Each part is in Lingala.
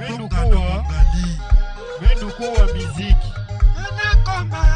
Bendukuwa, Bendukuwa miziki. Anakomba.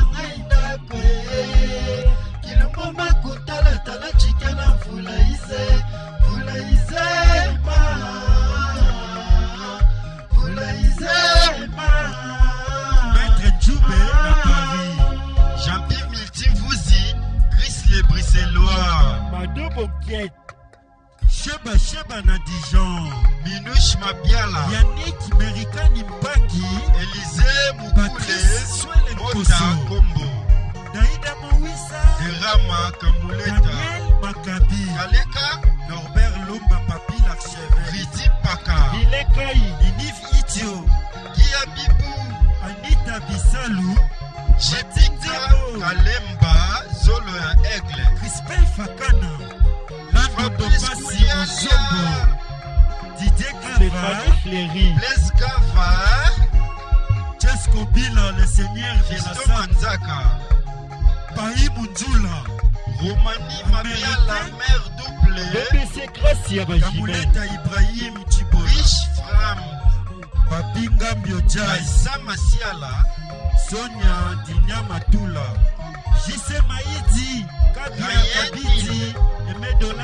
Boguet. Sheba Sheba na Dijon. Minush Mabiala. Yannick Merikani Mbangi. Élisée Mukule. Mota Kombo. Daïda Mouissa. Derama Kamuleta. Daniel Makabi. Kaleka. Norbert Lumba Papi Laksheve. Ridi Paka. Ilekai. Inif Itio. Gia Bibou. Anita Bisalu. Chetika Kalemba. Zolo ya Aigle. Crispin Fakana. Bozongo, Didier Gavin, Fleury, Les Gavin, Jesco Bila, le Seigneur Gisto Manzaka, Paï Mundula, Romani Mamia, la mère double, BPC Gracia Bajimeta Ibrahim Djibo, Rich Fram, Papi Ngambio Jai, Samasiala, Sonia Dinya Matula, Jisé Maïdi, Kabia Kabidi, Emedola,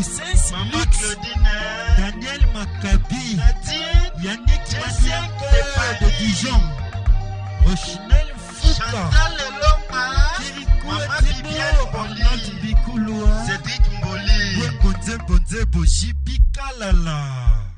usensi lux daniel makabi yannick masian tepa de dijon rochinel fuka kirikuetiboonat bikuluwa wekonzebonzebo jibikalala